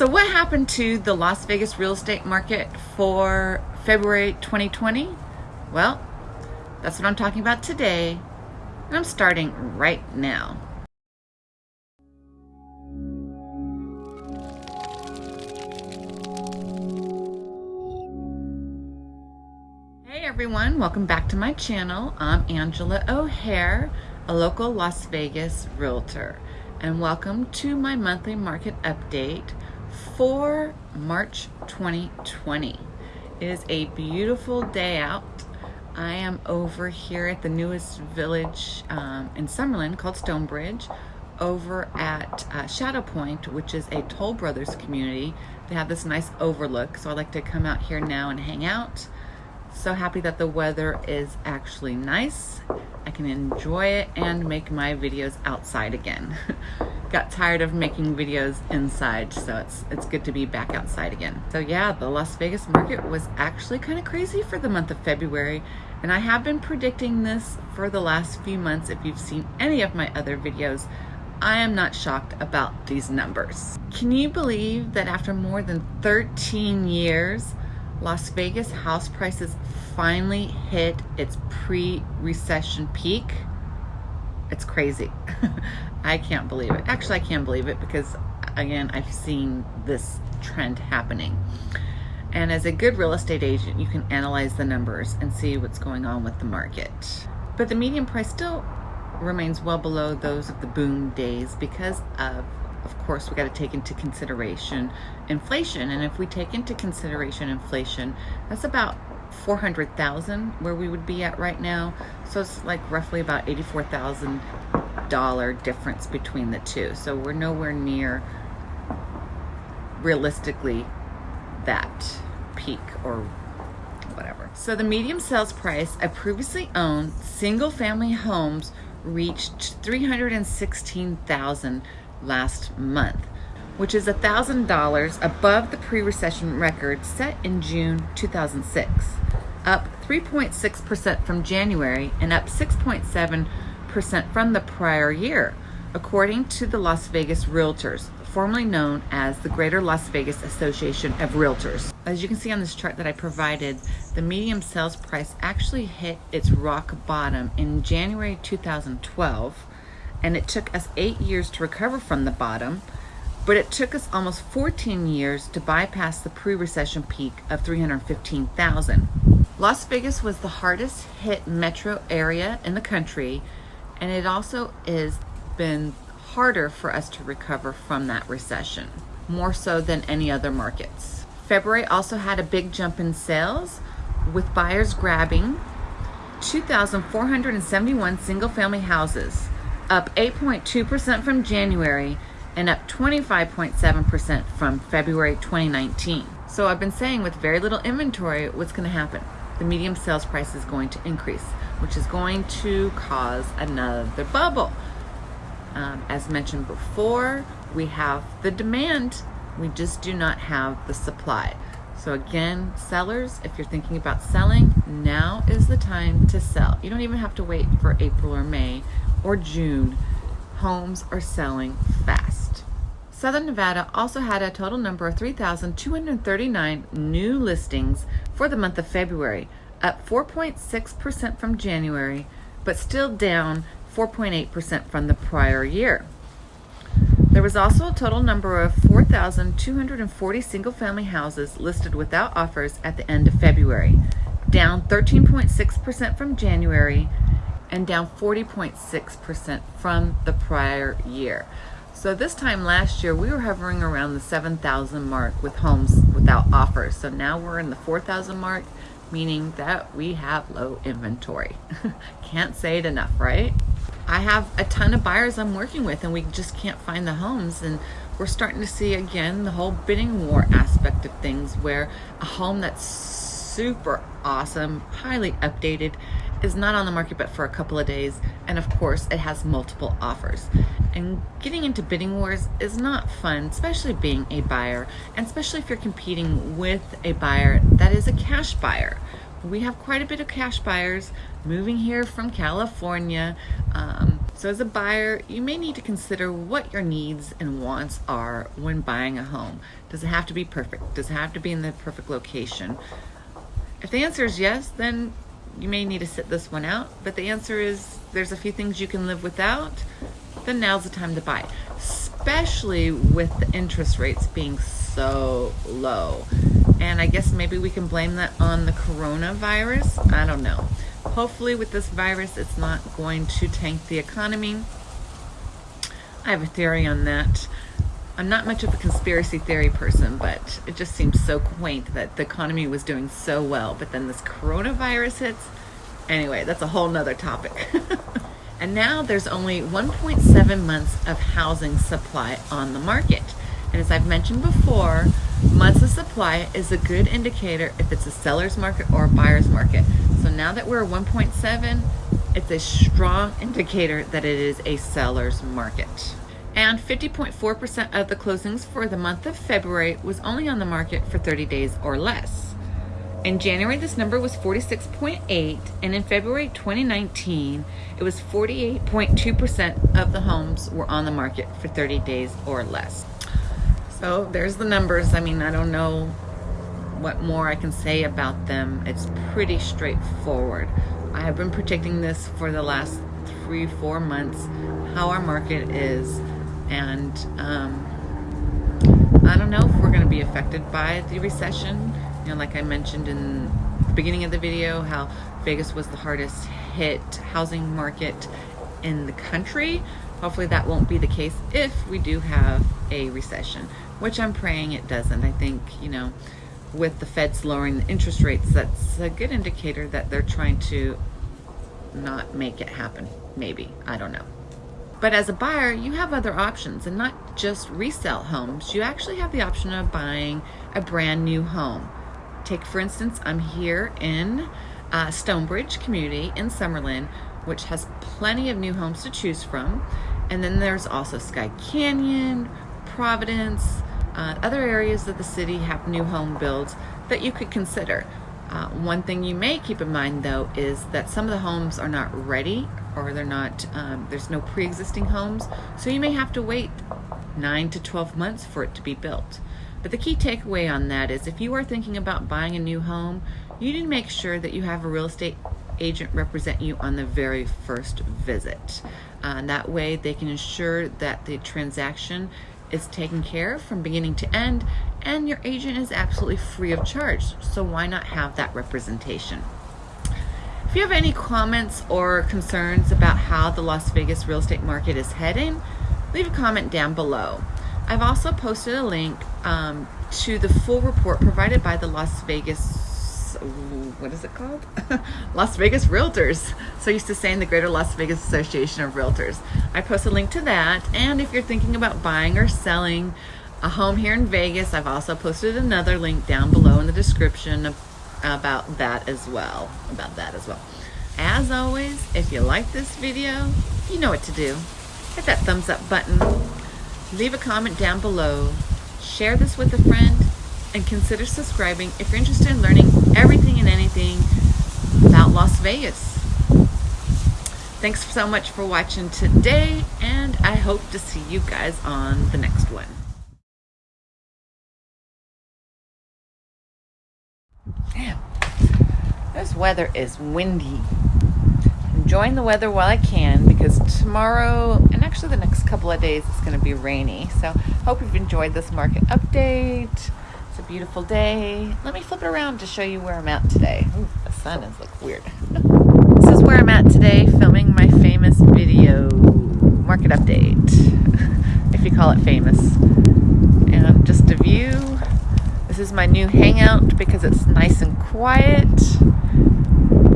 So what happened to the Las Vegas real estate market for February 2020? Well, that's what I'm talking about today, and I'm starting right now. Hey everyone, welcome back to my channel. I'm Angela O'Hare, a local Las Vegas realtor, and welcome to my monthly market update for March 2020. It is a beautiful day out. I am over here at the newest village um, in Summerlin called Stonebridge over at uh, Shadow Point, which is a Toll Brothers community. They have this nice overlook, so I like to come out here now and hang out. So happy that the weather is actually nice. I can enjoy it and make my videos outside again. got tired of making videos inside, so it's it's good to be back outside again. So yeah, the Las Vegas market was actually kind of crazy for the month of February, and I have been predicting this for the last few months. If you've seen any of my other videos, I am not shocked about these numbers. Can you believe that after more than 13 years, Las Vegas house prices finally hit its pre-recession peak? It's crazy. I can't believe it. Actually, I can't believe it because, again, I've seen this trend happening. And as a good real estate agent, you can analyze the numbers and see what's going on with the market. But the median price still remains well below those of the boom days because of of course we got to take into consideration inflation and if we take into consideration inflation that's about 400,000 where we would be at right now so it's like roughly about 84,000 dollar difference between the two. So we're nowhere near realistically that peak or whatever. So the medium sales price of previously owned single family homes reached 316,000 last month, which is $1,000 above the pre-recession record set in June 2006, up 3.6% from January and up 6.7 percent from the prior year, according to the Las Vegas Realtors, formerly known as the Greater Las Vegas Association of Realtors. As you can see on this chart that I provided, the medium sales price actually hit its rock bottom in January 2012, and it took us eight years to recover from the bottom, but it took us almost 14 years to bypass the pre-recession peak of 315,000. Las Vegas was the hardest hit metro area in the country and it also has been harder for us to recover from that recession, more so than any other markets. February also had a big jump in sales with buyers grabbing 2,471 single family houses, up 8.2% from January and up 25.7% from February 2019. So I've been saying with very little inventory, what's gonna happen? The medium sales price is going to increase which is going to cause another bubble. Um, as mentioned before, we have the demand, we just do not have the supply. So again, sellers, if you're thinking about selling, now is the time to sell. You don't even have to wait for April or May or June. Homes are selling fast. Southern Nevada also had a total number of 3,239 new listings for the month of February, up 4.6% from January, but still down 4.8% from the prior year. There was also a total number of 4,240 single family houses listed without offers at the end of February, down 13.6% from January and down 40.6% from the prior year. So this time last year, we were hovering around the 7,000 mark with homes without offers. So now we're in the 4,000 mark meaning that we have low inventory. can't say it enough, right? I have a ton of buyers I'm working with and we just can't find the homes and we're starting to see again the whole bidding war aspect of things where a home that's super awesome, highly updated, is not on the market but for a couple of days and of course it has multiple offers and getting into bidding wars is not fun especially being a buyer and especially if you're competing with a buyer that is a cash buyer we have quite a bit of cash buyers moving here from California um, So as a buyer, you may need to consider what your needs and wants are when buying a home. Does it have to be perfect? Does it have to be in the perfect location? If the answer is yes, then you may need to sit this one out. But the answer is there's a few things you can live without, then now's the time to buy. Especially with the interest rates being so low. And I guess maybe we can blame that on the coronavirus. I don't know. Hopefully with this virus, it's not going to tank the economy. I have a theory on that. I'm not much of a conspiracy theory person, but it just seems so quaint that the economy was doing so well, but then this coronavirus hits. Anyway, that's a whole nother topic. and now there's only 1.7 months of housing supply on the market. And as I've mentioned before, months of supply is a good indicator if it's a seller's market or a buyer's market. So now that we're 1.7, it's a strong indicator that it is a seller's market. And 50.4% of the closings for the month of February was only on the market for 30 days or less. In January, this number was 46.8, and in February 2019, it was 48.2% of the homes were on the market for 30 days or less. So there's the numbers. I mean, I don't know what more I can say about them. It's pretty straightforward. I have been predicting this for the last three, four months, how our market is. And um, I don't know if we're going to be affected by the recession. You know, like I mentioned in the beginning of the video, how Vegas was the hardest hit housing market in the country. Hopefully that won't be the case if we do have a recession, which I'm praying it doesn't. I think, you know, with the feds lowering the interest rates, that's a good indicator that they're trying to not make it happen. Maybe. I don't know. But as a buyer, you have other options and not just resale homes. You actually have the option of buying a brand new home. Take, for instance, I'm here in uh, Stonebridge community in Summerlin, which has plenty of new homes to choose from. And then there's also Skye Canyon, Providence, uh, other areas of the city have new home builds that you could consider. Uh, one thing you may keep in mind though is that some of the homes are not ready or they're not, um, there's no pre-existing homes. So you may have to wait nine to 12 months for it to be built. But the key takeaway on that is if you are thinking about buying a new home, you need to make sure that you have a real estate agent represent you on the very first visit. Uh, that way they can ensure that the transaction is taken care of from beginning to end and your agent is absolutely free of charge. So why not have that representation? If you have any comments or concerns about how the Las Vegas real estate market is heading, leave a comment down below. I've also posted a link um, to the full report provided by the Las Vegas what is it called? Las Vegas Realtors. So used to saying the Greater Las Vegas Association of Realtors. I post a link to that. And if you're thinking about buying or selling a home here in Vegas, I've also posted another link down below in the description about that as well. About that as well. As always, if you like this video, you know what to do. Hit that thumbs up button. Leave a comment down below. Share this with a friend and consider subscribing if you're interested in learning everything and anything about Las Vegas. Thanks so much for watching today, and I hope to see you guys on the next one. Damn, this weather is windy. Enjoying the weather while I can because tomorrow and actually the next couple of days it's going to be rainy. So hope you've enjoyed this market update It's a beautiful day. Let me flip it around to show you where I'm at today. Ooh, the sun is like weird. this is where I'm at today filming my famous video market update, if you call it famous. And just a view. This is my new hangout because it's nice and quiet.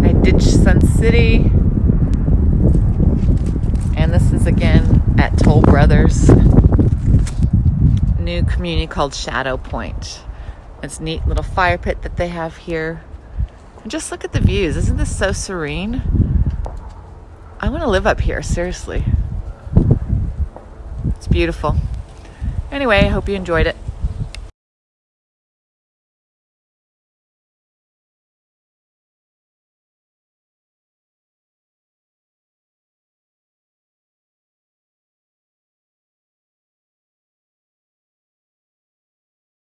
I ditched Sun City. And this is again at Toll Brothers new community called Shadow Point. It's neat little fire pit that they have here. And just look at the views. Isn't this so serene? I want to live up here, seriously. It's beautiful. Anyway, I hope you enjoyed it.